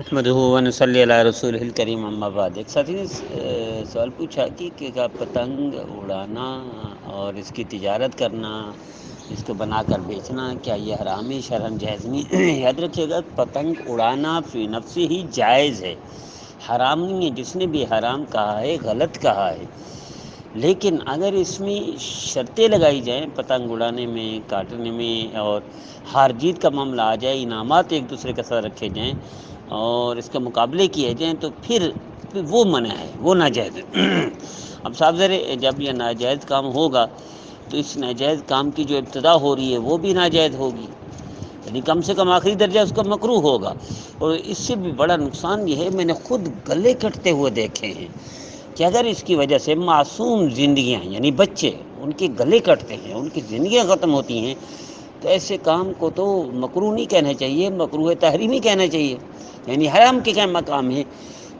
महमद रसूल करीम अम्माबाद एक साथी ने सवाल पूछा कि क्या पतंग उड़ाना और इसकी तिजारत करना, इसको बनाकर बेचना, क्या ये हराम है शरण जायज़ नहीं याद रखिएगा, पतंग उड़ाना फ़ी नफसी ही जायज़ है। हराम नहीं है, जिसने भी हराम कहा है, गलत कहा है। लेकिन अगर इसमें शर्तें लगाई जाएँ, पतंग उड़ाने में, काटने में और हार जीत का मामला आ जाए, इनामत एक दूसरे के साथ रखे जाएँ और इसके मुकाबले किए जाएँ तो फिर वो मना है, वो नाजायज़ अब साफ़ ज़र, जब यह नाजायज़ काम होगा तो इस नाजायज़ काम की जो इब्तदा हो रही है, वो भी नाजायज़ होगी। यानी कम से कम आखिरी दर्जा उसका मकरू होगा। और इससे भी बड़ा नुकसान यह है, मैंने खुद गले कटते हुए देखे हैं कि अगर इसकी वजह से मासूम ज़िंदियाँ यानी बच्चे, उनके गले कटते हैं, उनकी ज़िंदियाँ ख़त्म होती हैं तो ऐसे काम को तो मकरू नहीं कहना चाहिए, मकरू तहरीमी कहना चाहिए। यानी हराम के क्या मकाम है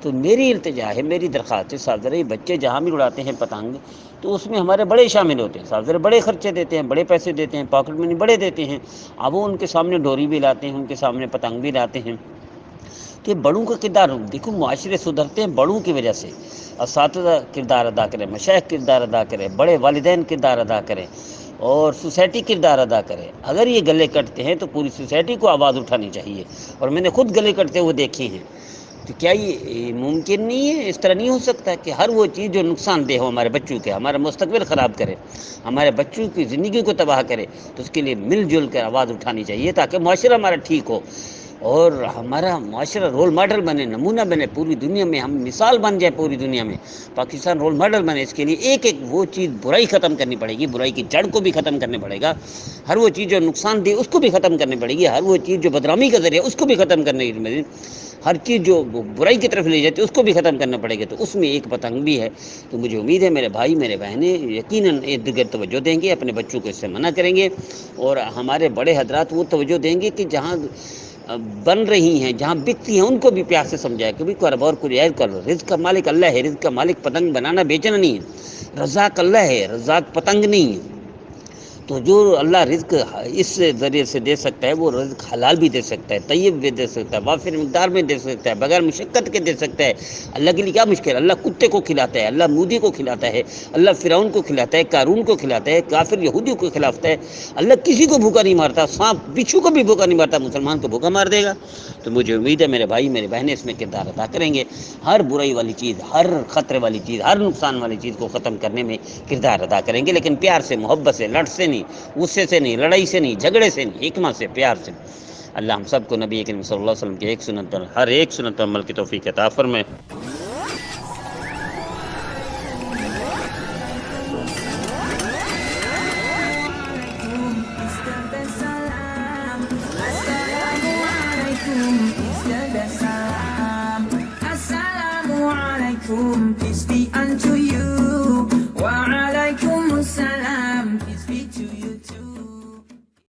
तो मेरी इल्तजा है, मेरी दरख्वास्त है साहब बच्चे जहाँ भी उड़ाते हैं पतंग तो उसमें हमारे बड़े शामिल होते हैं साहब बड़े खर्चे देते हैं, बड़े पैसे देते हैं, पॉकेट मनी बड़े देते हैं, अब वो उनके सामने डोरी भी लाते हैं, उनके सामने पतंग भी लाते हैं। तो बड़ों का किरदार, देखो माशरे सुधरते हैं बड़ों की वजह से इस किरदार अदा करें मशाइ किरदार अदा करें, बड़े वालदेन किरदार अदा करें। और सोसाइटी किरदार अदा करे। अगर ये गले कटते हैं तो पूरी सोसाइटी को आवाज़ उठानी चाहिए। और मैंने खुद गले कटते हुए देखे हैं। तो क्या ये मुमकिन नहीं है? इस तरह नहीं हो सकता कि हर वो चीज़ जो नुकसानदेह हो हमारे बच्चों के, हमारा मुस्तबिल ख़राब करे, हमारे बच्चों की ज़िंदगी को तबाह करे तो उसके लिए मिलजुल कर आवाज़ उठानी चाहिए ताकि माशरा हमारा ठीक हो। और हमारा माशरा रोल मॉडल बने, नमूना बने पूरी दुनिया में, हम मिसाल बन जाए पूरी दुनिया में। पाकिस्तान रोल मॉडल बने, इसके लिए एक एक वो चीज़ बुराई ख़त्म करनी पड़ेगी, बुराई की जड़ को भी ख़त्म करना पड़ेगा। हर वो चीज़ जो नुकसान दे, उसको भी ख़त्म करनी पड़ेगी। हर वो चीज़ जो बदनामी का ज़रिए उसको भी ख़त्म करने की हर चीज़ जो बुराई की तरफ़ ले जाती है, उसको भी ख़त्म करना पड़ेगा। तो उसमें एक पतंग भी है। तो मुझे उम्मीद है, मेरे भाई, मेरे बहनें यकीन इर्द गिर्द तवज्जो देंगे, अपने बच्चों को इससे मना करेंगे और हमारे बड़े हजरात वो तवज्जो देंगे कि जहाँ बन रही हैं, जहाँ बिकती हैं, उनको भी प्यार से समझाया कभी भाई कर और ऐड कर रिज का मालिक अल्लाह है रिज का मालिक पतंग बनाना बेचना नहीं है। रजाक अल्लाह है, रजाक पतंग नहीं है। तो जो अल्लाह रिज्क इस ज़रिए से दे सकता है, वो रिज्क हलाल भी दे सकता है तय्यब भी दे सकता है, वाफिर मकदार में दे सकता है, बगैर मुशक्क़त के दे सकता है। अल्लाह के लिए क्या मुश्किल अल्लाह कुत्ते को खिलाता है, अल्लाह मूदी को खिलाता है, अल्लाह फ़िरौन को खिलाता है, कारून को खिलाता है, काफिर यहूदी को खिलाता है। अल्लाह किसी को भूखा नहीं मारता, सांप बिच्छू को भी भूखा नहीं मारता, मुसलमान को भूखा मार देगा। तो मुझे उम्मीद है, मेरे भाई, मेरे बहनें इसमें किरदार अदा करेंगे। हर बुराई वाली चीज़, हर ख़तरे वाली चीज़, हर नुकसान वाली चीज़ को ख़त्म करने में किरदार अदा करेंगे, लेकिन प्यार से, मोहब्बत से लट से नहीं, गुस्से से नहीं, लड़ाई से नहीं, झगड़े से नहीं हिकमा से, प्यार से अल्लाह हम सबको नबी करीम सल्लल्लाहु अलैहि वसल्लम की एक सुनत पर हर एक सुनत पर अमल की तोफ़ी ताफ़र में